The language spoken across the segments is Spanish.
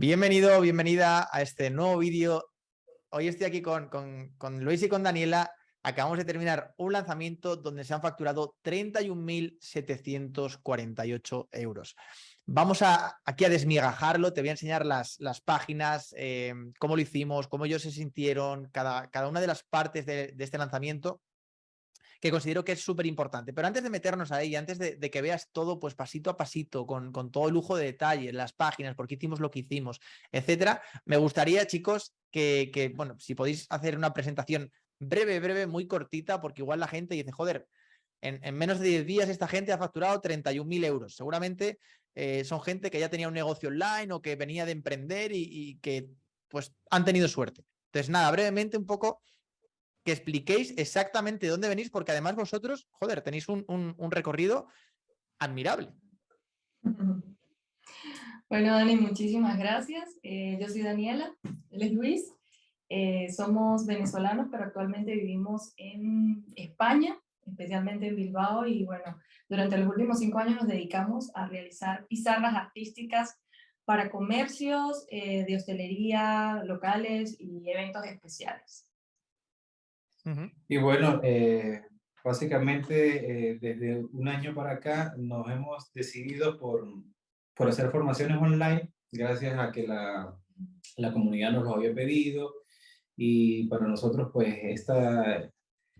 Bienvenido, bienvenida a este nuevo vídeo. Hoy estoy aquí con, con, Luis y con Daniela. Acabamos de terminar un lanzamiento donde se han facturado 31.748 euros. Vamos a, aquí a desmigajarlo, te voy a enseñar las, las páginas, eh, cómo lo hicimos, cómo ellos se sintieron, cada, cada una de las partes de este lanzamiento que considero que es súper importante. Pero antes de meternos ahí, antes de, que veas todo pues pasito a pasito, con, con todo lujo de detalle, las páginas, por qué hicimos lo que hicimos, etcétera, me gustaría, chicos, que, bueno, si podéis hacer una presentación breve, breve, muy cortita, porque igual la gente dice, joder, en, en menos de 10 días esta gente ha facturado 31.000 euros. Seguramente eh, son gente que ya tenía un negocio online o que venía de emprender y, y que pues han tenido suerte. Entonces, nada, brevemente un poco que expliquéis exactamente dónde venís, porque además vosotros, joder, tenéis un, recorrido admirable. Bueno, Dani, muchísimas gracias. Eh, yo soy Daniela, él es Luis. Eh, somos venezolanos, pero actualmente vivimos en España, especialmente en Bilbao, y bueno, durante los últimos cinco años nos dedicamos a realizar pizarras artísticas para comercios eh, de hostelería locales y eventos especiales. Y bueno, eh, básicamente eh, desde un año para acá nos hemos decidido por, por hacer formaciones online, gracias a que la, la comunidad nos lo había pedido. Y para nosotros, pues, esta,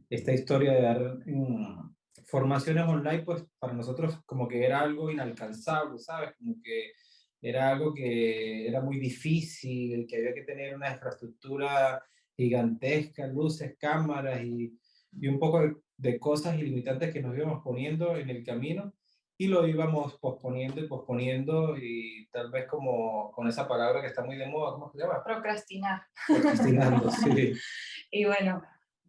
esta historia de dar mm, formaciones online, pues, para nosotros como que era algo inalcanzable, ¿sabes? Como que era algo que era muy difícil, que había que tener una infraestructura gigantescas, luces, cámaras y, y un poco de, cosas ilimitantes que nos íbamos poniendo en el camino y lo íbamos posponiendo y posponiendo y tal vez como con esa palabra que está muy de moda, ¿cómo se llama? Procrastinar. Procrastinando, sí. Y bueno,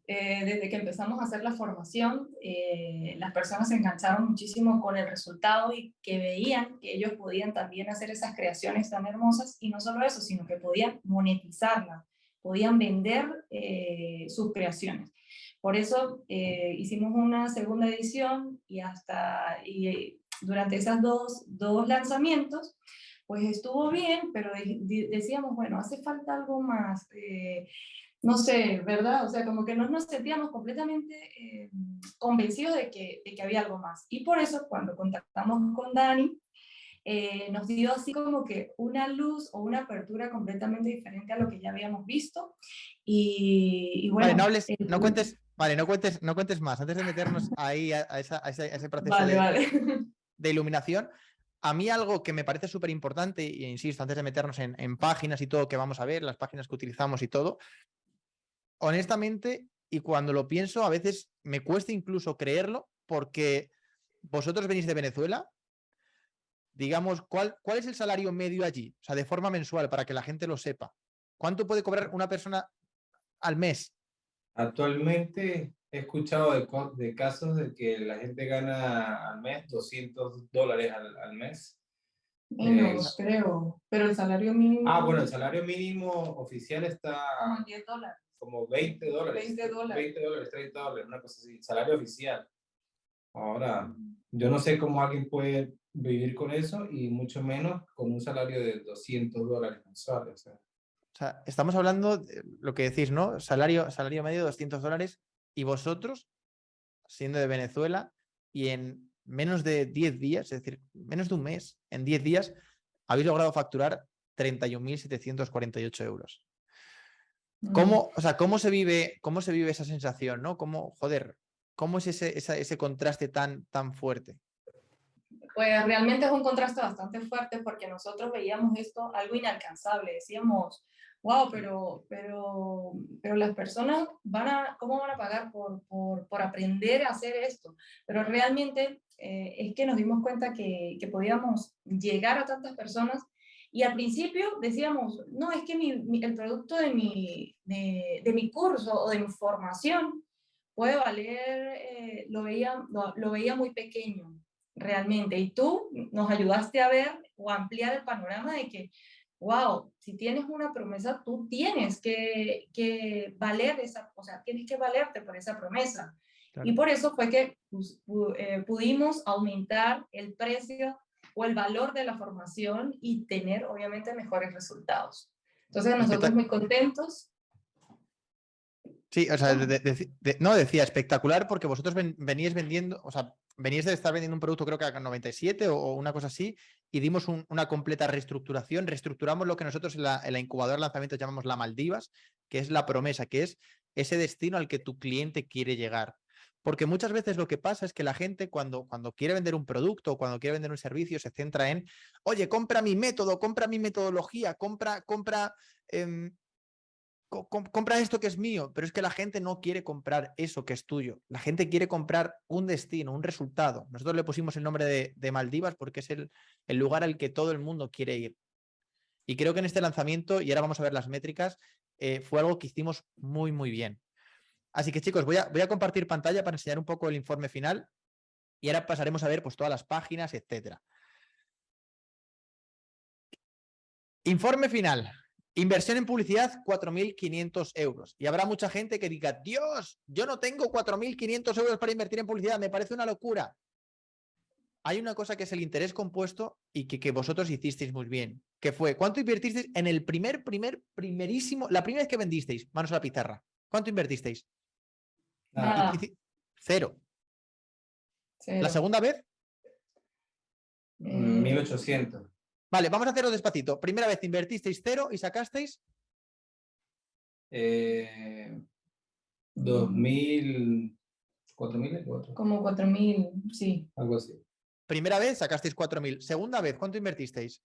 eh, desde que empezamos a hacer la formación, eh, las personas se engancharon muchísimo con el resultado y que veían que ellos podían también hacer esas creaciones tan hermosas y no solo eso, sino que podían monetizarlas podían vender eh, sus creaciones. Por eso eh, hicimos una segunda edición y hasta y durante esos dos, dos lanzamientos, pues estuvo bien, pero decíamos, bueno, hace falta algo más, eh, no sé, ¿verdad? O sea, como que no nos sentíamos completamente convencidos de que, de que había algo más. Y por eso cuando contactamos con Dani, eh, nos dio así como que una luz o una apertura completamente diferente a lo que ya habíamos visto. Y, bueno... Vale, no, hables, no cuentes, vale, no cuentes, no cuentes más. Antes de meternos ahí a, ese, proceso de, iluminación, a mí algo que me parece súper importante, y insisto, antes de meternos en, en, páginas y todo que vamos a ver, las páginas que utilizamos y todo, honestamente, y cuando lo pienso, a veces me cuesta incluso creerlo, porque vosotros venís de Venezuela, digamos, ¿cuál, ¿cuál es el salario medio allí? O sea, de forma mensual, para que la gente lo sepa. ¿Cuánto puede cobrar una persona al mes? Actualmente he escuchado de, casos de que la gente gana al mes 200 dólares al, mes. Menos, creo, pero el salario mínimo... Ah, bueno, el salario mínimo oficial está... Como 10 dólares. Como 20 dólares. 20 dólares. 20 dólares, 30 dólares, una cosa así. Salario oficial. Ahora, yo no sé cómo alguien puede vivir con eso y mucho menos con un salario de 200 dólares mensuales. O sea, estamos hablando de lo que decís, ¿no? Salario, salario medio de 200 dólares y vosotros, siendo de Venezuela y en menos de 10 días, es decir, menos de un mes, en 10 días, habéis logrado facturar 31.748 euros. Mm. ¿Cómo, o sea, ¿cómo, se vive, ¿Cómo se vive esa sensación? ¿no? ¿Cómo, joder, ¿Cómo es ese, ese contraste tan, tan fuerte? Pues realmente es un contraste bastante fuerte porque nosotros veíamos esto algo inalcanzable. Decíamos, wow, pero, pero, pero las personas van a, ¿cómo van a pagar por, por, por aprender a hacer esto? Pero realmente eh, es que nos dimos cuenta que, que, podíamos llegar a tantas personas y al principio decíamos, no, es que mi, el producto de mi, de, de, mi curso o de mi formación puede valer, eh, lo, veía, lo, lo veía muy pequeño realmente. Y tú nos ayudaste a ver o ampliar el panorama de que, wow, si tienes una promesa, tú tienes que, que valer esa, o sea, tienes que valerte por esa promesa. Y por eso fue que pues, eh, pudimos aumentar el precio o el valor de la formación y tener obviamente mejores resultados. Entonces nosotros muy contentos. Sí, o sea, no decía espectacular porque vosotros veníais vendiendo, o sea, veníais de estar vendiendo un producto creo que a 97 o, una cosa así y dimos una completa reestructuración, reestructuramos lo que nosotros en la, en la incubadora de lanzamiento llamamos la Maldivas, que es la promesa, que es ese destino al que tu cliente quiere llegar. Porque muchas veces lo que pasa es que la gente cuando, cuando quiere vender un producto o cuando quiere vender un servicio se centra en, oye, compra mi método, compra mi metodología, compra, compra, em, compra esto que es mío. Pero es que la gente no quiere comprar eso que es tuyo. La gente quiere comprar un destino, un resultado. Nosotros le pusimos el nombre de, Maldivas porque es el, lugar al que todo el mundo quiere ir. Y creo que en este lanzamiento, y ahora vamos a ver las métricas, eh, fue algo que hicimos muy, muy bien. Así que chicos, voy a, voy a compartir pantalla para enseñar un poco el informe final y ahora pasaremos a ver pues, todas las páginas, etcétera. Informe final. Inversión en publicidad, 4.500 euros. Y habrá mucha gente que diga, Dios, yo no tengo 4.500 euros para invertir en publicidad, me parece una locura. Hay una cosa que es el interés compuesto y que, que vosotros hicisteis muy bien, que fue, ¿cuánto invertisteis en el primer, primer, primerísimo, la primera vez que vendisteis? Manos a la pizarra. ¿Cuánto invertisteis? Cero. ¿La segunda vez? 1800. Vale, vamos a hacerlo despacito. Primera vez invertisteis cero y sacasteis. Eh, 2000. ¿4.000? Como 4.000, sí. Algo así. Primera vez sacasteis 4.000. Segunda vez, ¿cuánto invertisteis?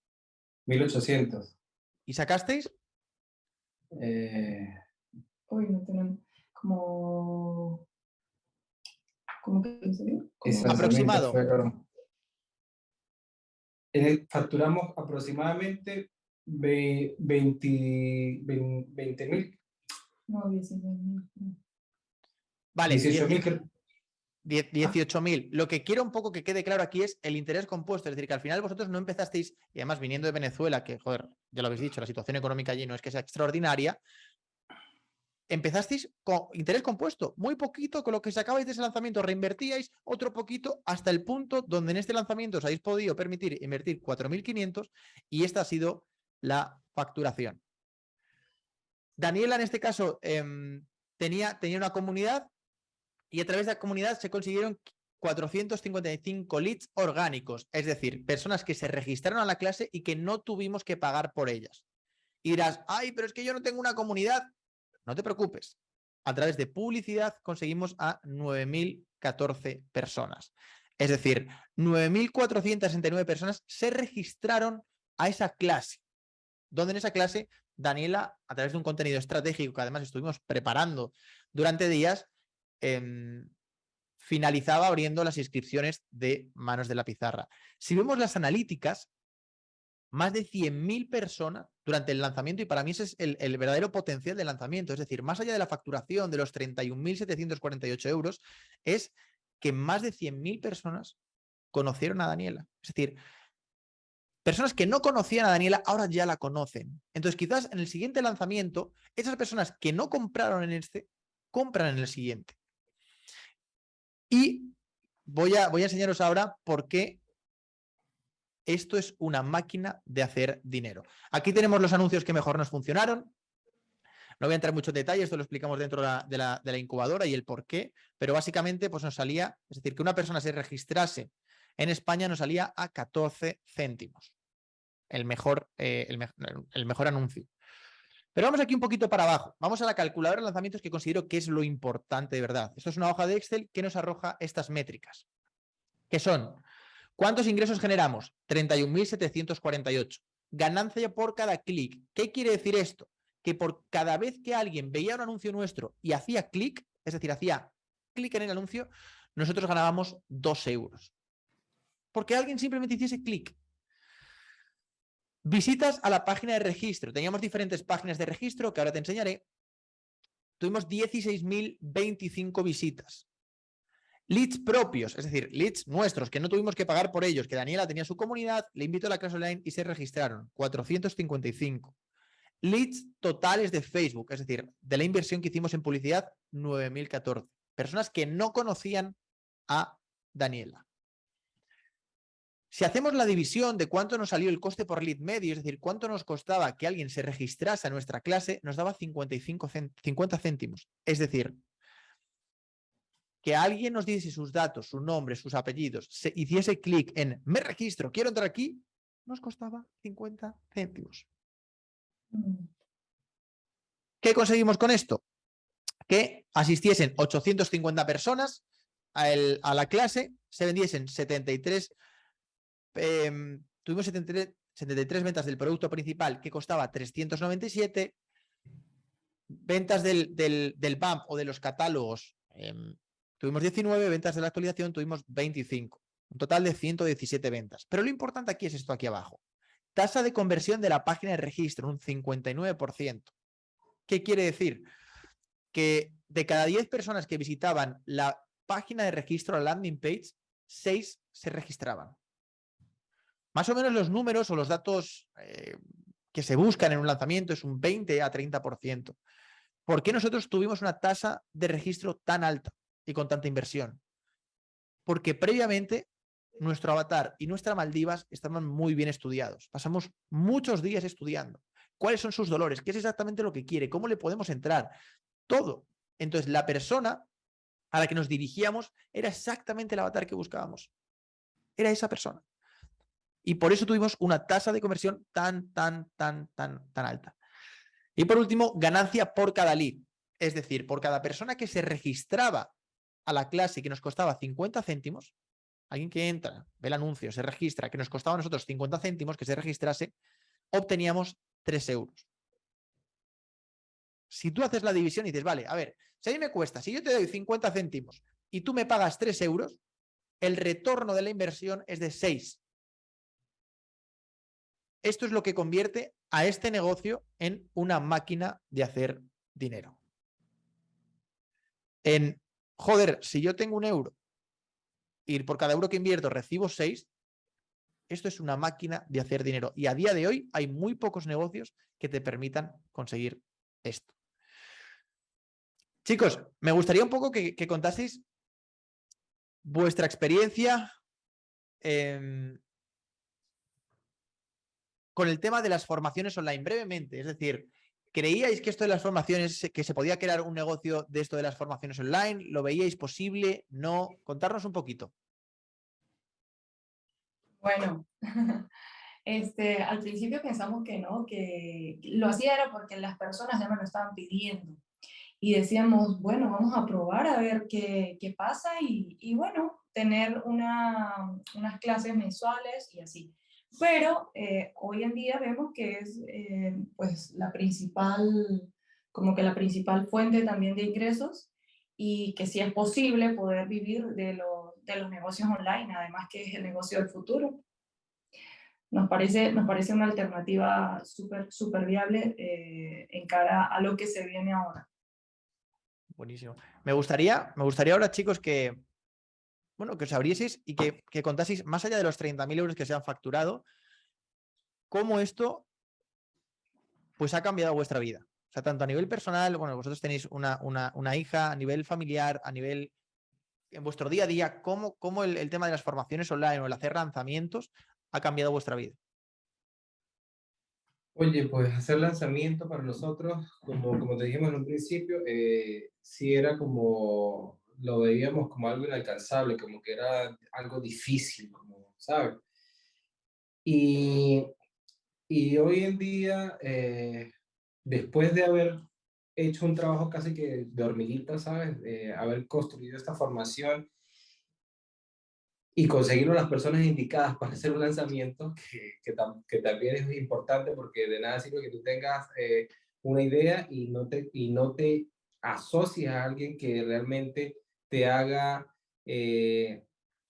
1.800. ¿Y sacasteis? Eh... Uy, no tenemos como... ¿Cómo que como... Aproximado. Facturamos aproximadamente 20 mil. No, 19 mil. Vale, 18.000. Lo que quiero un poco que quede claro aquí es el interés compuesto, es decir, que al final vosotros no empezasteis, y además viniendo de Venezuela, que, joder, ya lo habéis dicho, la situación económica allí no es que sea extraordinaria, empezasteis con interés compuesto, muy poquito con lo que sacabais de ese lanzamiento, reinvertíais otro poquito hasta el punto donde en este lanzamiento os habéis podido permitir invertir 4.500 y esta ha sido la facturación. Daniela en este caso em, tenía, tenía una comunidad y a través de la comunidad se consiguieron 455 leads orgánicos, es decir, personas que se registraron a la clase y que no tuvimos que pagar por ellas. Y dirás, ay, pero es que yo no tengo una comunidad. No te preocupes. A través de publicidad conseguimos a 9.014 personas. Es decir, 9.469 personas se registraron a esa clase, donde en esa clase Daniela, a través de un contenido estratégico que además estuvimos preparando durante días, em, finalizaba abriendo las inscripciones de manos de la pizarra. Si vemos las analíticas, más de 100.000 personas durante el lanzamiento y para mí ese es el, verdadero potencial del lanzamiento. Es decir, más allá de la facturación de los 31.748 euros, es que más de 100.000 personas conocieron a Daniela. Es decir, personas que no conocían a Daniela ahora ya la conocen. Entonces quizás en el siguiente lanzamiento, esas personas que no compraron en este, compran en el siguiente. Y voy a, voy a enseñaros ahora por qué esto es una máquina de hacer dinero. Aquí tenemos los anuncios que mejor nos funcionaron. No voy a entrar en muchos detalles, esto lo explicamos dentro de la, incubadora y el por qué, pero básicamente pues nos salía, es decir, que una persona se registrase en España nos salía a 14 céntimos. El mejor, eh, el, mejor anuncio. Pero vamos aquí un poquito para abajo. Vamos a la calculadora de lanzamientos que considero que es lo importante de verdad. Esto es una hoja de Excel que nos arroja estas métricas, que son ¿Cuántos ingresos generamos? 31.748. Ganancia por cada clic. ¿Qué quiere decir esto? Que por cada vez que alguien veía un anuncio nuestro y hacía clic, es decir, hacía clic en el anuncio, nosotros ganábamos 2 euros. Porque alguien simplemente hiciese clic. Visitas a la página de registro. Teníamos diferentes páginas de registro que ahora te enseñaré. Tuvimos 16.025 visitas. Leads propios, es decir, leads nuestros, que no tuvimos que pagar por ellos, que Daniela tenía su comunidad, le invitó a la clase online y se registraron, 455. Leads totales de Facebook, es decir, de la inversión que hicimos en publicidad, 9.014. Personas que no conocían a Daniela. Si hacemos la división de cuánto nos salió el coste por lead medio, es decir, cuánto nos costaba que alguien se registrase a nuestra clase, nos daba 55 50 céntimos. Es decir, que alguien nos diese sus datos, su nombre, sus apellidos, se hiciese clic en me registro, quiero entrar aquí, nos costaba 50 céntimos. Mm. ¿Qué conseguimos con esto? Que asistiesen 850 personas a, la clase, se vendiesen 73, em, tuvimos 73, ventas del producto principal que costaba 397, ventas del, del, del BAMP o de los catálogos em, Tuvimos 19 ventas de la actualización, tuvimos 25. Un total de 117 ventas. Pero lo importante aquí es esto aquí abajo. Tasa de conversión de la página de registro, un 59%. ¿Qué quiere decir? Que de cada 10 personas que visitaban la página de registro, la landing page, 6 se registraban. Más o menos los números o los datos eh, que se buscan en un lanzamiento es un 20 a 30%. ¿Por qué nosotros tuvimos una tasa de registro tan alta? Y con tanta inversión? Porque previamente nuestro avatar y nuestra Maldivas estaban muy bien estudiados. Pasamos muchos días estudiando. ¿Cuáles son sus dolores? ¿Qué es exactamente lo que quiere? ¿Cómo le podemos entrar? Todo. Entonces, la persona a la que nos dirigíamos era exactamente el avatar que buscábamos. Era esa persona. Y por eso tuvimos una tasa de conversión tan, tan, tan, tan, tan alta. Y por último, ganancia por cada lead. Es decir, por cada persona que se registraba a la clase que nos costaba 50 céntimos, alguien que entra, ve el anuncio, se registra, que nos costaba a nosotros 50 céntimos, que se registrase, obteníamos 3 euros. Si tú haces la división y dices, vale, a ver, si a mí me cuesta, si yo te doy 50 céntimos y tú me pagas 3 euros, el retorno de la inversión es de 6. Esto es lo que convierte a este negocio en una máquina de hacer dinero. En joder, si yo tengo un euro y por cada euro que invierto recibo seis, esto es una máquina de hacer dinero. Y a día de hoy hay muy pocos negocios que te permitan conseguir esto. Chicos, me gustaría un poco que, contaseis vuestra experiencia con el tema de las formaciones online brevemente. Es decir, ¿Creíais que esto de las formaciones, que se podía crear un negocio de esto de las formaciones online? ¿Lo veíais posible? ¿No? Contarnos un poquito. Bueno, este, al principio pensamos que no, que lo hacía era porque las personas ya me lo estaban pidiendo. Y decíamos, bueno, vamos a probar a ver qué, qué pasa y, y, bueno, tener una, unas clases mensuales y así. Pero eh, hoy en día vemos que es eh, pues la principal, como que la principal fuente también de ingresos y que sí es posible poder vivir de, de los negocios online, además que es el negocio del futuro. Nos parece, nos parece una alternativa súper super viable eh, en cara a lo que se viene ahora. Buenísimo. Me gustaría, me gustaría ahora, chicos, que, bueno, que os abrieseis y que, que contaseis, más allá de los 30.000 euros que se han facturado, cómo esto pues ha cambiado vuestra vida. O sea, tanto a nivel personal, bueno, vosotros tenéis una, una, hija, a nivel familiar, a nivel en vuestro día a día, cómo, cómo el, tema de las formaciones online o el hacer lanzamientos ha cambiado vuestra vida. Oye, pues hacer lanzamiento para nosotros, como, como te dijimos en un principio, eh, sí era como lo veíamos como algo inalcanzable, como que era algo difícil, como, ¿sabes? Y, y hoy en día, eh, después de haber hecho un trabajo casi que de hormiguita, ¿sabes? De haber construido esta formación y conseguir las personas indicadas para hacer un lanzamiento, que, que, también es importante porque de nada sirve que tú tengas eh, una idea y no, te, y no te asocies a alguien que realmente te haga... Eh,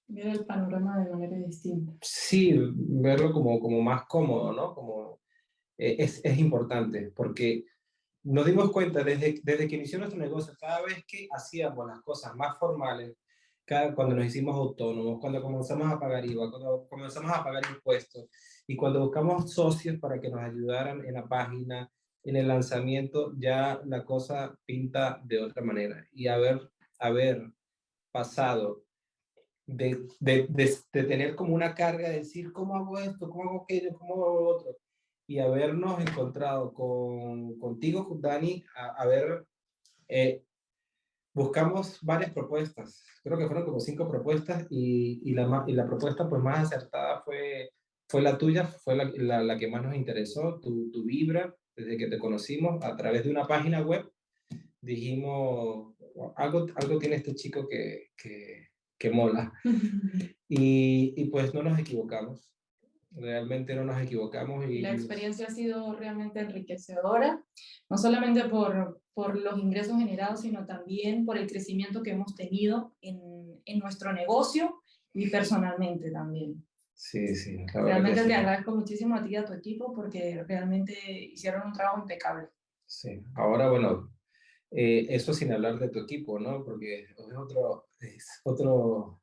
Ver el panorama de manera distinta. Sí, verlo como, como más cómodo, ¿no? Como, eh, es, es importante, porque nos dimos cuenta desde, desde que inició nuestro negocio, cada vez que hacíamos las cosas más formales, cada, cuando nos hicimos autónomos, cuando comenzamos a pagar IVA, cuando comenzamos a pagar impuestos, y cuando buscamos socios para que nos ayudaran en la página, en el lanzamiento, ya la cosa pinta de otra manera. Y haber haber pasado de, de, de, tener como una carga de decir, ¿cómo hago esto? ¿Cómo hago aquello? ¿Cómo hago otro? Y habernos encontrado con, contigo, Dani, a, ver, eh, buscamos varias propuestas. Creo que fueron como cinco propuestas y, y, la, y la propuesta pues más acertada fue, fue la tuya, fue la, la, la que más nos interesó, tu, tu vibra, desde que te conocimos a través de una página web. Dijimos, algo, algo tiene este chico que, que, que mola. y, y, pues no nos equivocamos. Realmente no nos equivocamos. Y la experiencia ha sido realmente enriquecedora, no solamente por, por los ingresos generados, sino también por el crecimiento que hemos tenido en, en nuestro negocio y personalmente también. Sí, sí. Realmente te agradezco muchísimo a ti y a tu equipo porque realmente hicieron un trabajo impecable. Sí, ahora bueno, eh, eso sin hablar de tu equipo, ¿no? Porque es otro, es otro,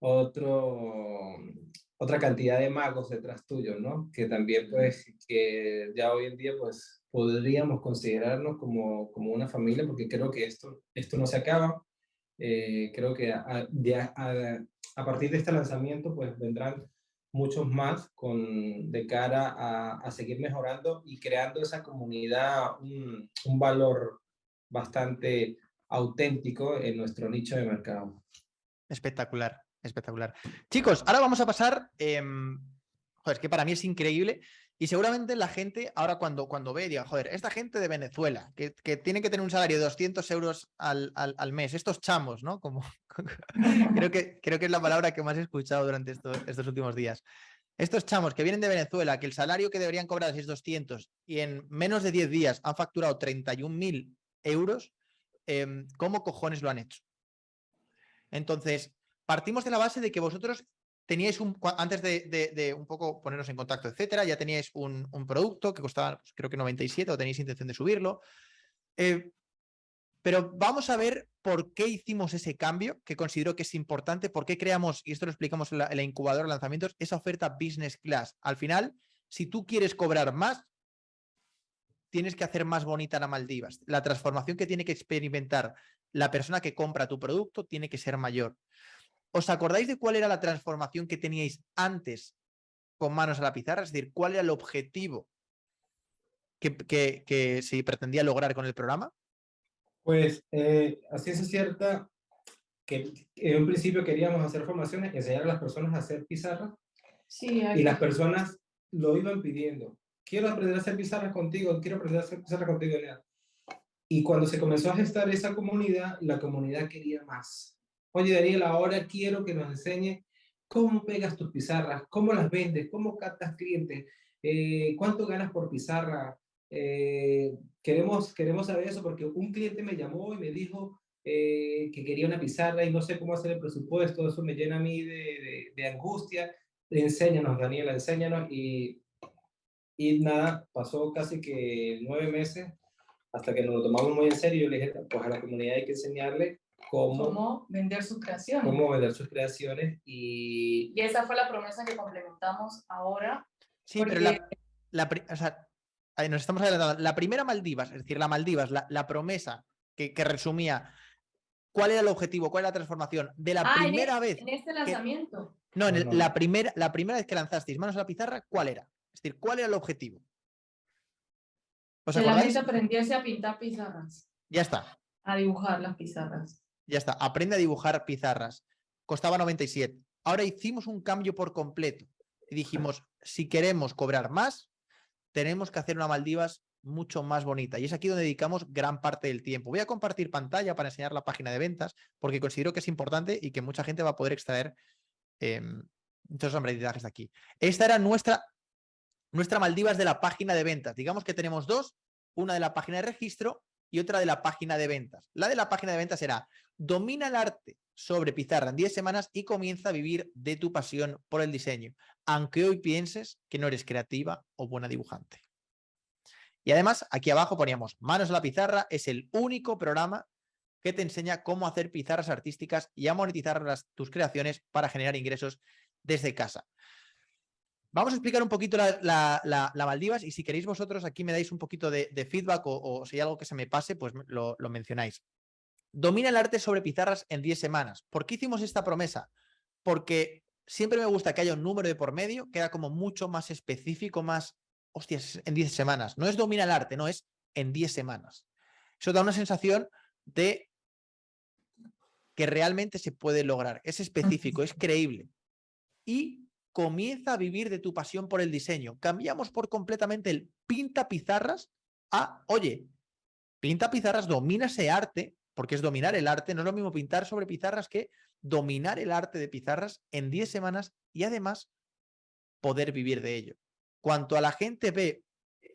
otro, otra cantidad de magos detrás tuyo, ¿no? Que también, pues, que ya hoy en día, pues, podríamos considerarnos como, como una familia, porque creo que esto, esto no se acaba. Eh, creo que a, a, a, partir de este lanzamiento, pues, vendrán muchos más con, de cara a, a, seguir mejorando y creando esa comunidad, un, valor bastante auténtico en nuestro nicho de mercado. Espectacular, espectacular. Chicos, ahora vamos a pasar, eh, joder, que para mí es increíble y seguramente la gente ahora cuando, cuando ve diga, joder, esta gente de Venezuela que, que tiene que tener un salario de 200 euros al, al, al mes, estos chamos, ¿no? Como, creo, que, creo que es la palabra que más he escuchado durante estos, estos últimos días. Estos chamos que vienen de Venezuela, que el salario que deberían cobrar es 200 y en menos de 10 días han facturado 31.000 euros, eh, ¿cómo cojones lo han hecho? Entonces, partimos de la base de que vosotros teníais un, antes de, un poco ponernos en contacto, etcétera, ya teníais un, un producto que costaba, pues, creo que 97 o tenéis intención de subirlo. Eh, pero vamos a ver por qué hicimos ese cambio, que considero que es importante, por qué creamos, y esto lo explicamos en la, en la incubadora de lanzamientos, esa oferta business class. Al final, si tú quieres cobrar más, tienes que hacer más bonita la Maldivas. La transformación que tiene que experimentar la persona que compra tu producto tiene que ser mayor. ¿Os acordáis de cuál era la transformación que teníais antes con manos a la pizarra? Es decir, ¿cuál era el objetivo que, que, que se pretendía lograr con el programa? Pues, eh, así es cierta que en un principio queríamos hacer formaciones y enseñar a las personas a hacer pizarras. Sí, y las personas lo iban pidiendo. Quiero aprender a hacer pizarras contigo, quiero aprender a hacer pizarras contigo. Y cuando se comenzó a gestar esa comunidad, la comunidad quería más. Oye, Daniel, ahora quiero que nos enseñe cómo pegas tus pizarras, cómo las vendes, cómo captas clientes, eh, cuánto ganas por pizarra. Eh, queremos, queremos saber eso porque un cliente me llamó y me dijo eh, que quería una pizarra y no sé cómo hacer el presupuesto, eso me llena a mí de, de, de angustia. Enséñanos, Daniela, enséñanos. Y, y nada, pasó casi que nueve meses hasta que nos lo tomamos muy en serio. Yo le dije, pues a la comunidad hay que enseñarle cómo, cómo vender sus creaciones. Cómo vender sus creaciones y... Y esa fue la promesa que complementamos ahora. Sí, porque... pero la, la o sea, nos estamos adelantando. La primera Maldivas, es decir, la Maldivas, la, la promesa que, que, resumía cuál era el objetivo, cuál era la transformación de la ah, primera en vez. En este lanzamiento. Que, no, en el, no, no. La, primera, la primera vez que lanzasteis manos a la pizarra, ¿cuál era? Es decir, ¿cuál era el objetivo? ¿Os que acordáis? la gente aprendiese a pintar pizarras. Ya está. A dibujar las pizarras. Ya está, aprende a dibujar pizarras. Costaba 97. Ahora hicimos un cambio por completo. Y dijimos, si queremos cobrar más, tenemos que hacer una Maldivas mucho más bonita. Y es aquí donde dedicamos gran parte del tiempo. Voy a compartir pantalla para enseñar la página de ventas, porque considero que es importante y que mucha gente va a poder extraer eh, muchos aprendizajes de aquí. Esta era nuestra, nuestra Maldivas de la página de ventas. Digamos que tenemos dos, una de la página de registro y otra de la página de ventas. La de la página de ventas será domina el arte sobre pizarra en 10 semanas y comienza a vivir de tu pasión por el diseño, aunque hoy pienses que no eres creativa o buena dibujante. Y además, aquí abajo poníamos manos a la pizarra, es el único programa que te enseña cómo hacer pizarras artísticas y a monetizar las, tus creaciones para generar ingresos desde casa. Vamos a explicar un poquito la, la, la, la, Maldivas y si queréis vosotros aquí me dais un poquito de, de feedback o, o, si hay algo que se me pase, pues lo, lo mencionáis. domina el arte sobre pizarras en 10 semanas. ¿Por qué hicimos esta promesa? Porque siempre me gusta que haya un número de por medio, queda como mucho más específico, más, hostias, en 10 semanas. No es domina el arte, no, es en 10 semanas. Eso da una sensación de que realmente se puede lograr. Es específico, es creíble. Y comienza a vivir de tu pasión por el diseño. Cambiamos por completamente el pinta pizarras a, oye, pinta pizarras, domina ese arte, porque es dominar el arte, no es lo mismo pintar sobre pizarras que dominar el arte de pizarras en 10 semanas y además poder vivir de ello. Cuanto a la gente ve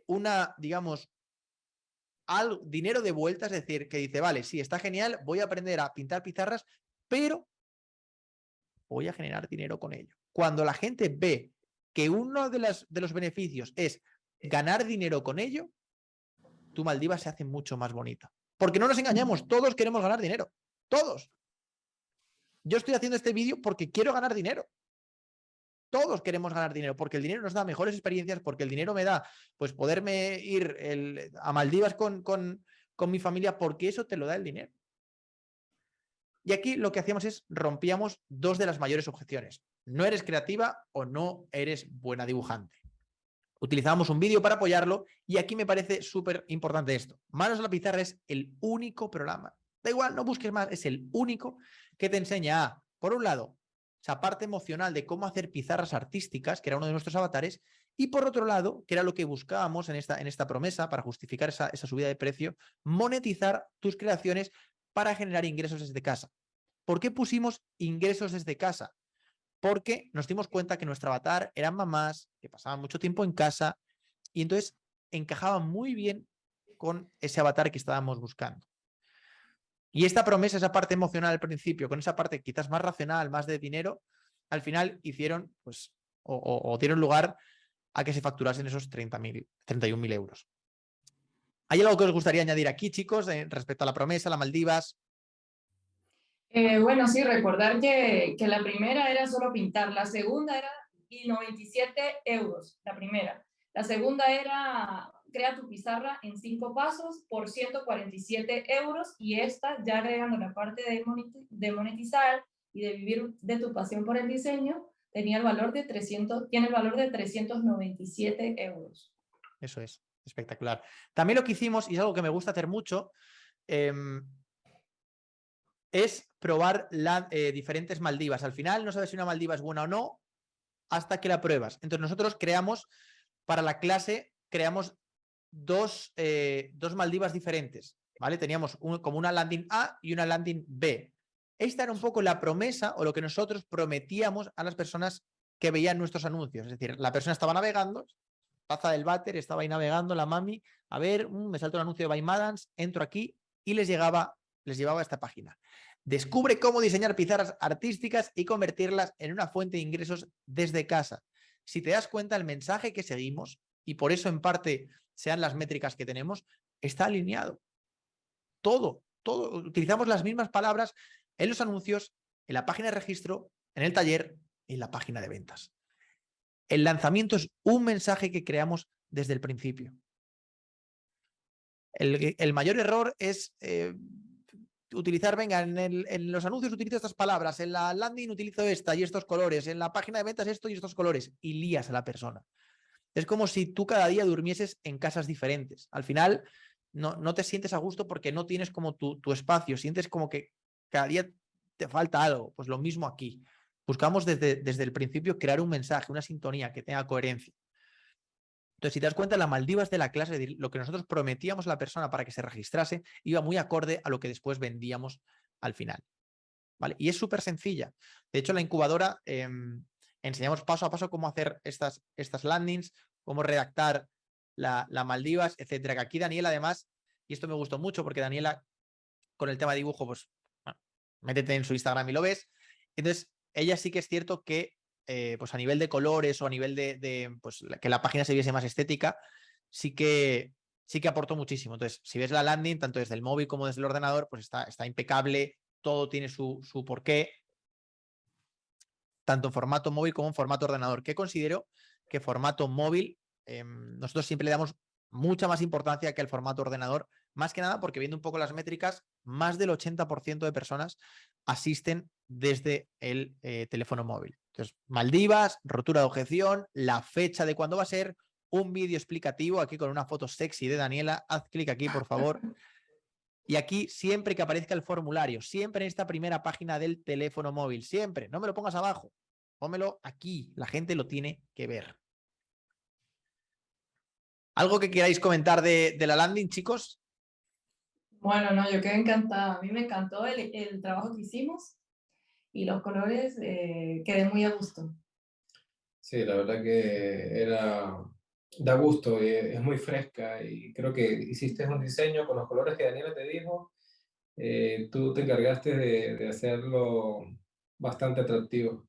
una, digamos, al, dinero de vuelta, es decir, que dice, vale, sí, está genial, voy a aprender a pintar pizarras, pero voy a generar dinero con ello. Cuando la gente ve que uno de, las, de los beneficios es ganar dinero con ello, tu Maldivas se hace mucho más bonita. Porque no nos engañamos, todos queremos ganar dinero. Todos. Yo estoy haciendo este vídeo porque quiero ganar dinero. Todos queremos ganar dinero porque el dinero nos da mejores experiencias, porque el dinero me da pues poderme ir a Maldivas con, con, con mi familia, porque eso te lo da el dinero. Y aquí lo que hacíamos es rompíamos dos de las mayores objeciones. No eres creativa o no eres buena dibujante. Utilizábamos un vídeo para apoyarlo y aquí me parece súper importante esto. Manos a la pizarra es el único programa. Da igual, no busques más, es el único que te enseña a, por un lado, esa parte emocional de cómo hacer pizarras artísticas, que era uno de nuestros avatares, y por otro lado, que era lo que buscábamos en esta, en esta promesa para justificar esa, esa subida de precio, monetizar tus creaciones para generar ingresos desde casa. ¿Por qué pusimos ingresos desde casa? Porque nos dimos cuenta que nuestro avatar eran mamás, que pasaban mucho tiempo en casa, y entonces encajaba muy bien con ese avatar que estábamos buscando. Y esta promesa, esa parte emocional al principio, con esa parte quizás más racional, más de dinero, al final hicieron, pues, o, dieron lugar a que se facturasen esos 30.000, 31.000 euros. ¿Hay algo que os gustaría añadir aquí, chicos, respecto a la promesa, la Maldivas? Eh, bueno, sí, recordar que, que, la primera era solo pintar, la segunda era y 97 euros, la primera. La segunda era crea tu pizarra en cinco pasos por 147 euros y esta, ya agregando la parte de monetizar y de vivir de tu pasión por el diseño, tenía el valor de 300, tiene el valor de 397 euros. Eso es, espectacular. También lo que hicimos, y es algo que me gusta hacer mucho, em, es probar las eh, diferentes Maldivas. Al final no sabes si una Maldiva es buena o no hasta que la pruebas. Entonces nosotros creamos, para la clase, creamos dos, eh, dos Maldivas diferentes, ¿vale? Teníamos como una landing A y una landing B. Esta era un poco la promesa o lo que nosotros prometíamos a las personas que veían nuestros anuncios. Es decir, la persona estaba navegando, taza del váter, estaba ahí navegando, la mami, a ver, mm, me salta un anuncio de Madans, entro aquí y les llegaba, les llevaba a esta página. Descubre cómo diseñar pizarras artísticas y convertirlas en una fuente de ingresos desde casa. Si te das cuenta, el mensaje que seguimos, y por eso en parte sean las métricas que tenemos, está alineado. Todo, todo. Utilizamos las mismas palabras en los anuncios, en la página de registro, en el taller, en la página de ventas. El lanzamiento es un mensaje que creamos desde el principio. El, mayor error es eh, utilizar, venga, en, los anuncios utilizo estas palabras, en la landing utilizo esta y estos colores, en la página de ventas esto y estos colores, y lías a la persona. Es como si tú cada día durmieses en casas diferentes. Al final no, no te sientes a gusto porque no tienes como tu, tu espacio, sientes como que cada día te falta algo. Pues lo mismo aquí. Buscamos desde, desde el principio crear un mensaje, una sintonía que tenga coherencia. Entonces, si te das cuenta, la Maldivas de la clase, lo que nosotros prometíamos a la persona para que se registrase, iba muy acorde a lo que después vendíamos al final. ¿Vale? Y es súper sencilla. De hecho, la incubadora em, enseñamos paso a paso cómo hacer estas, estas landings, cómo redactar la, Maldivas, etcétera. Que aquí Daniela además, y esto me gustó mucho porque Daniela con el tema de dibujo, pues métete en su Instagram y lo ves. Entonces, ella sí que es cierto que eh, pues a nivel de colores o a nivel de, pues, que la página se viese más estética, sí que, sí que aportó muchísimo. Entonces, si ves la landing, tanto desde el móvil como desde el ordenador, pues está, está impecable, todo tiene su, su porqué tanto en formato móvil como en formato ordenador, que considero que formato móvil, em, nosotros siempre le damos mucha más importancia que el formato ordenador más que nada porque viendo un poco las métricas, más del 80% de personas asisten desde el eh, teléfono móvil. Entonces, Maldivas, rotura de objeción, la fecha de cuándo va a ser, un vídeo explicativo aquí con una foto sexy de Daniela. Haz clic aquí, por favor. Y aquí, siempre que aparezca el formulario, siempre en esta primera página del teléfono móvil, siempre, no me lo pongas abajo, pónmelo aquí, la gente lo tiene que ver. ¿Algo que queráis comentar de, la landing, chicos? Bueno, no, yo quedé encantada. A mí me encantó el, trabajo que hicimos y los colores eh, quedé muy a gusto. Sí, la verdad que era da gusto, y es muy fresca y creo que hiciste un diseño con los colores que Daniela te dijo, eh, tú te encargaste de, de, hacerlo bastante atractivo.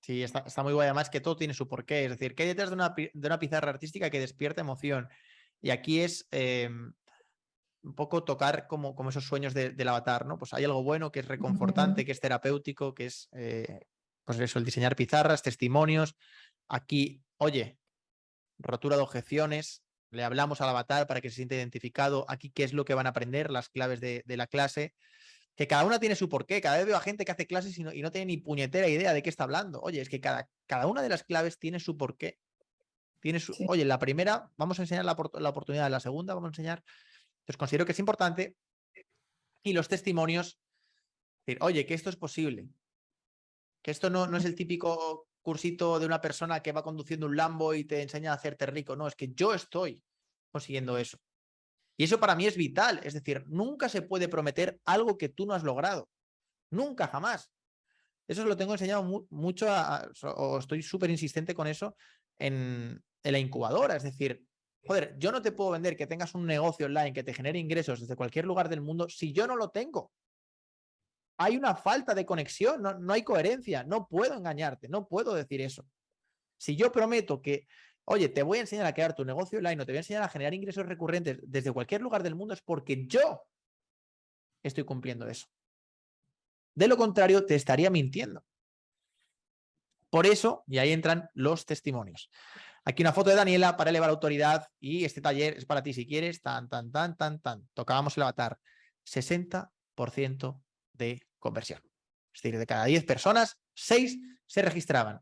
Sí, está, está, muy guay, además que todo tiene su porqué, es decir, que hay detrás de una, de una pizarra artística que despierta emoción y aquí es em, un poco tocar como, como esos sueños del avatar, ¿no? Pues hay algo bueno que es reconfortante, que es terapéutico, que es, eh, pues eso, el diseñar pizarras, testimonios. Aquí, oye, rotura de objeciones, le hablamos al avatar para que se sienta identificado, aquí qué es lo que van a aprender, las claves de, la clase, que cada una tiene su porqué, cada vez veo a gente que hace clases y no, y no, tiene ni puñetera idea de qué está hablando. Oye, es que cada, cada una de las claves tiene su porqué. Tiene su, Oye, la primera, vamos a enseñar la, la oportunidad, la segunda vamos a enseñar. Entonces considero que es importante. Y los testimonios, decir, oye, que esto es posible, que esto no, no es el típico cursito de una persona que va conduciendo un Lambo y te enseña a hacerte rico. No, es que yo estoy consiguiendo eso. Y eso para mí es vital. Es decir, nunca se puede prometer algo que tú no has logrado. Nunca, jamás. Eso lo tengo enseñado mucho, o estoy súper insistente con eso en, en la incubadora. Es decir, joder, yo no te puedo vender que tengas un negocio online que te genere ingresos desde cualquier lugar del mundo si yo no lo tengo hay una falta de conexión, no, hay coherencia, no puedo engañarte, no puedo decir eso. Si yo prometo que, oye, te voy a enseñar a crear tu negocio online o te voy a enseñar a generar ingresos recurrentes desde cualquier lugar del mundo, es porque yo estoy cumpliendo eso. De lo contrario, te estaría mintiendo. Por eso, y ahí entran los testimonios. Aquí una foto de Daniela para elevar autoridad y este taller es para ti si quieres, tan, tan, tan, tan, tan. Tocábamos el avatar. 60% de conversión. Es decir, de cada 10 personas, 6 se registraban.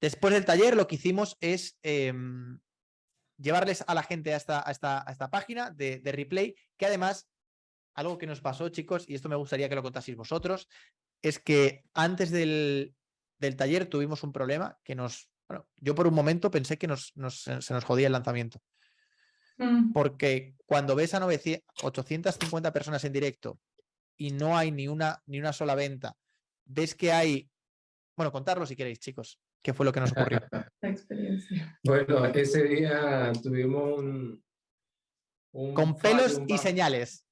Después del taller lo que hicimos es em, llevarles a la gente a esta, esta, página de, replay, que además, algo que nos pasó, chicos, y esto me gustaría que lo contaseis vosotros, es que antes del, del taller tuvimos un problema que nos... Bueno, yo por un momento pensé que nos, se nos jodía el lanzamiento. Mm. Porque cuando ves a 900, 850 personas en directo y no hay ni una, ni una sola venta, ves que hay... Bueno, contarlo si queréis, chicos. ¿Qué fue lo que nos ocurrió? La experiencia. Bueno, ese día tuvimos un... Con pelos y señales.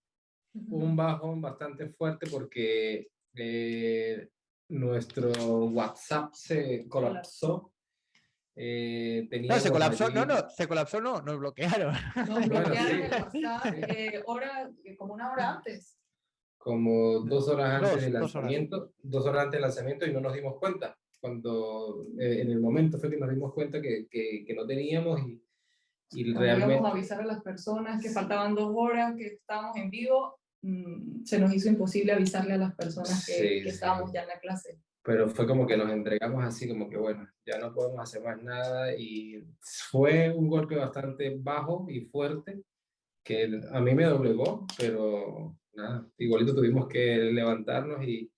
Un bajón bastante fuerte porque eh, nuestro WhatsApp se colapsó. Eh, no, se colapsó, no, no, se colapsó, no, nos bloquearon. Nos bloquearon el WhatsApp eh, hora, como una hora antes como dos horas antes del lanzamiento, dos horas. antes del lanzamiento y no nos dimos cuenta. Cuando eh, en el momento fue que nos dimos cuenta que, que, que no teníamos y, y realmente... Íbamos a avisar a las personas que faltaban dos horas, que estábamos en vivo, mm, se nos hizo imposible avisarle a las personas que, que estábamos ya en la clase. Pero fue como que nos entregamos así, como que bueno, ya no podemos hacer más nada y fue un golpe bastante bajo y fuerte que a mí me doblegó, pero igualito tuvimos que levantarnos y,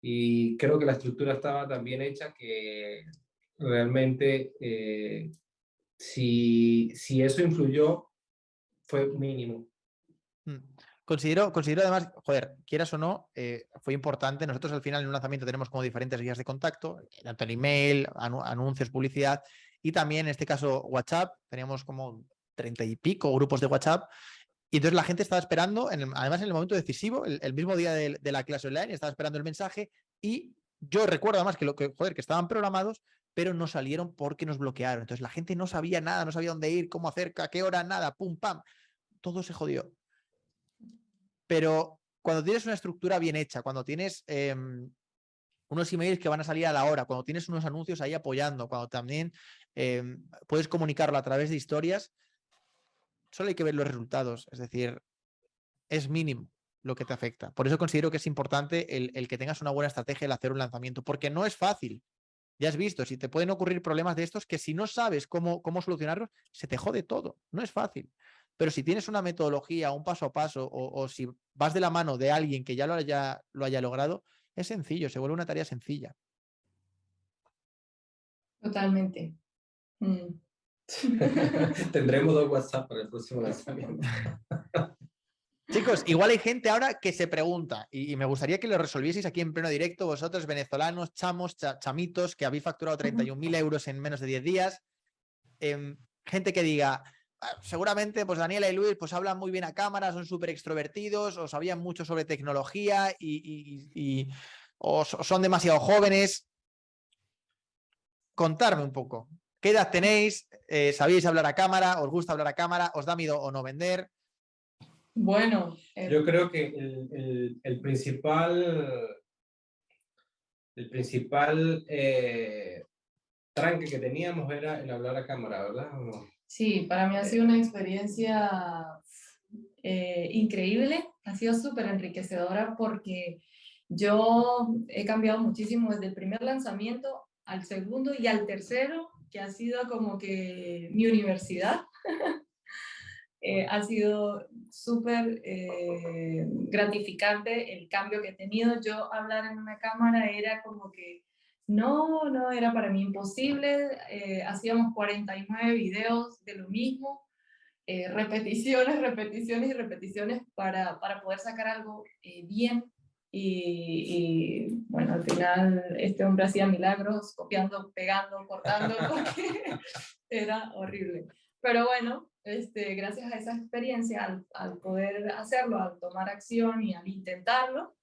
y creo que la estructura estaba tan bien hecha que realmente eh, si, si eso influyó fue mínimo. Mm. Considero, considero además, joder, quieras o no, eh, fue importante. Nosotros al final en un lanzamiento tenemos como diferentes guías de contacto, tanto el email, anuncios, publicidad y también en este caso WhatsApp. Teníamos como treinta y pico grupos de WhatsApp y entonces la gente estaba esperando, además en el momento decisivo, el, mismo día de, la clase online, estaba esperando el mensaje y yo recuerdo además que, lo, que, joder, que estaban programados, pero no salieron porque nos bloquearon. Entonces la gente no sabía nada, no sabía dónde ir, cómo hacer, qué hora, nada, pum, pam. Todo se jodió. Pero cuando tienes una estructura bien hecha, cuando tienes em, unos emails que van a salir a la hora, cuando tienes unos anuncios ahí apoyando, cuando también em, puedes comunicarlo a través de historias, solo hay que ver los resultados, es decir, es mínimo lo que te afecta. Por eso considero que es importante el, que tengas una buena estrategia el hacer un lanzamiento, porque no es fácil. Ya has visto, si te pueden ocurrir problemas de estos que si no sabes cómo, cómo solucionarlos, se te jode todo. No es fácil. Pero si tienes una metodología, un paso a paso, o, si vas de la mano de alguien que ya lo haya, lo haya logrado, es sencillo, se vuelve una tarea sencilla. Totalmente. Mm. Tendremos dos WhatsApp para el próximo lanzamiento. Chicos, igual hay gente ahora que se pregunta, y, me gustaría que lo resolvieseis aquí en pleno directo, vosotros venezolanos, chamos, chamitos, que habéis facturado 31.000 euros en menos de 10 días, em, gente que diga, seguramente pues Daniela y Luis pues hablan muy bien a cámara, son súper extrovertidos, o sabían mucho sobre tecnología y, o son demasiado jóvenes. Contarme un poco, ¿qué edad tenéis? Eh, ¿Sabéis hablar a cámara? ¿Os gusta hablar a cámara? ¿Os da miedo o no vender? Bueno. Eh, Yo creo que el, principal, el principal eh, tranque que teníamos era el hablar a cámara, ¿verdad? Sí, para mí ha sido una experiencia eh, increíble, ha sido súper enriquecedora porque yo he cambiado muchísimo desde el primer lanzamiento al segundo y al tercero, que ha sido como que mi universidad. Eh, ha sido súper eh, gratificante el cambio que he tenido. Yo hablar en una cámara era como que no, no, era para mí imposible. Eh, hacíamos 49 videos de lo mismo, repeticiones, repeticiones y repeticiones para, para poder sacar algo bien. Y, y, bueno, al final este hombre hacía milagros copiando, pegando, cortando, porque era horrible. Pero bueno, este, gracias a esa experiencia, al, poder hacerlo, al tomar acción y al intentarlo,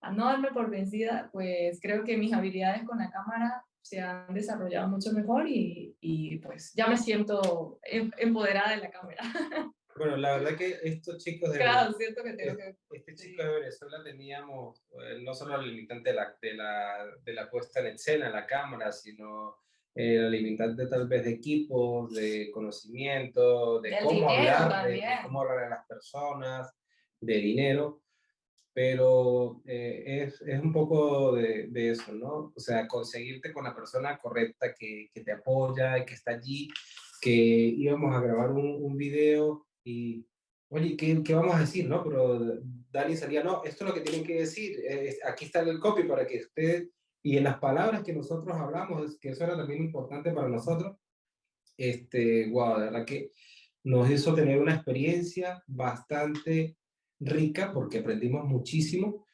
a no darme por vencida, pues creo que mis habilidades con la cámara se han desarrollado mucho mejor y, y pues ya me siento em, empoderada de la cámara. Bueno, la verdad que estos chicos de, claro, siento que tengo que, este chico de Venezuela teníamos eh, no solo la limitante de la, de, la, de la puesta en escena, la cámara, sino eh, la limitante tal vez de equipos, de conocimiento, de cómo hablar, de, cómo hablar a las personas, de dinero, pero eh, es, es, un poco de, de, eso, ¿no? O sea, conseguirte con la persona correcta que, que te apoya que está allí, que íbamos a grabar un, un video y, oye, ¿qué, ¿qué, vamos a decir, no? Pero Dani salía, no, esto es lo que tienen que decir, aquí está el copy para que usted y en las palabras que nosotros hablamos, que eso era también importante para nosotros, este, wow, de verdad que nos hizo tener una experiencia bastante rica porque aprendimos muchísimo,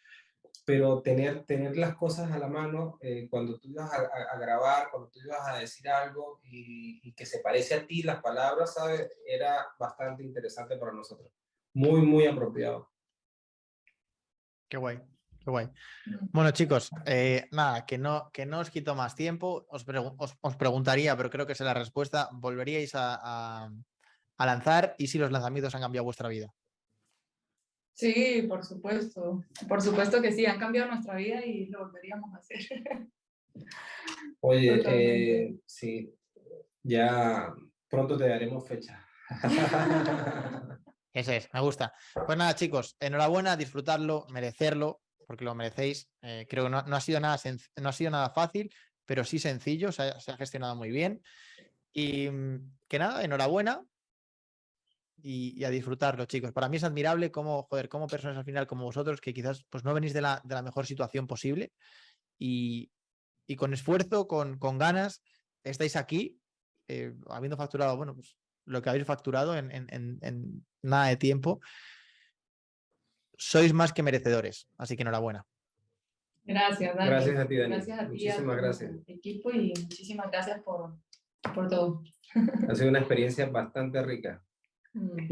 pero tener, tener las cosas a la mano eh, cuando tú ibas a, grabar, cuando tú ibas a decir algo y, y, que se parece a ti las palabras, ¿sabes? Era bastante interesante para nosotros. Muy, muy apropiado. Qué guay. Qué guay. Bueno, chicos, eh, nada, que no, que no os quito más tiempo. Os, os, preguntaría, pero creo que es la respuesta. ¿Volveríais a, lanzar y si los lanzamientos han cambiado vuestra vida? Sí, por supuesto. Por supuesto que sí, han cambiado nuestra vida y lo volveríamos a hacer. Oye, eh, sí, ya pronto te daremos fecha. Ese es, me gusta. Pues nada, chicos, enhorabuena, disfrutarlo, merecerlo porque lo merecéis. Eh, creo que no, ha sido nada no ha sido nada fácil, pero sí sencillo, se ha, gestionado muy bien. Y mm, que nada, enhorabuena y, a disfrutarlo, chicos. Para mí es admirable cómo, joder, cómo personas al final como vosotros, que quizás pues, no venís de la, de la mejor situación posible y, y con esfuerzo, con, con, ganas, estáis aquí, eh, habiendo facturado, bueno, pues lo que habéis facturado en, en, en nada de tiempo sois más que merecedores, así que enhorabuena. Gracias, Dani. Gracias a ti, Dani. Gracias a ti, muchísimas gracias. equipo y muchísimas gracias por, por todo. Ha sido una experiencia bastante rica. Mm.